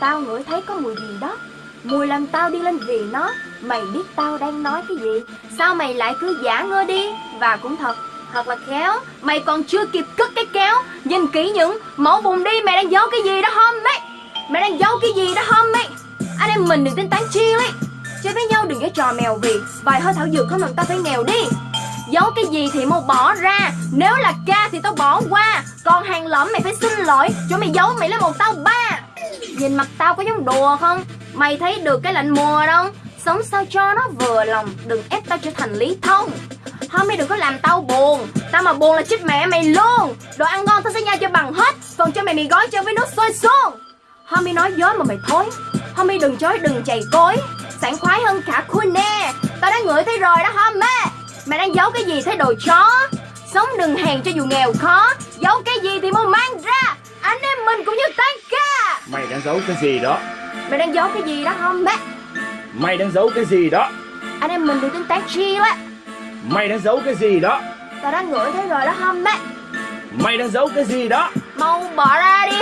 Tao ngửi thấy có mùi gì đó. Mùi làm tao đi lên vì nó, Mày biết tao đang nói cái gì. Sao mày lại cứ giả ngơ đi? Và cũng thật Thật là khéo, Mày còn chưa kịp cất cái kéo. Nhìn kỹ những mẫu vùng đi, Mày đang giấu cái gì đó không ấy Mày đang giấu cái gì đó không ấy Anh em mình đừng tính tán chi ấy. Chơi với nhau đừng có trò mèo vì Vài hơi thảo dược không làm tao phải nghèo đi. Giấu cái gì thì mau bỏ ra. Nếu là ca thì tao bỏ qua. Còn hàng lẫm mày phải xin lỗi. Chỗ mày giấu mày lấy một tao ba. Nhìn mặt tao có giống đùa không? Mày thấy được cái lạnh mùa đâu Sống sao cho nó vừa lòng, Đừng ép tao trở thành lý thông. Hôm nay đừng có làm tao buồn, Tao mà buồn là chết mẹ mày luôn. Đồ ăn ngon tao sẽ nhai cho bằng hết, Còn cho mày mì gói cho với nước sôi xuống. Homie nói dối mà mày thối Homie đừng chối, đừng chày cối. Sảng khoái hơn cả khui nè. Tao đã ngửi thấy rồi đó homie Mày đang giấu cái gì thế đồ chó? Sống đừng hèn cho dù nghèo khó, Giấu cái gì thì mau mang ra đang giấu cái gì đó? Mày đang giấu cái gì đó không bé? Mày đang giấu cái gì đó? Anh em mình đừng tính tác chi quá Mày đang giấu cái gì đó? Tao đã ngửi thấy rồi đó không bé? Mày đang giấu cái gì đó? Mau bỏ ra đi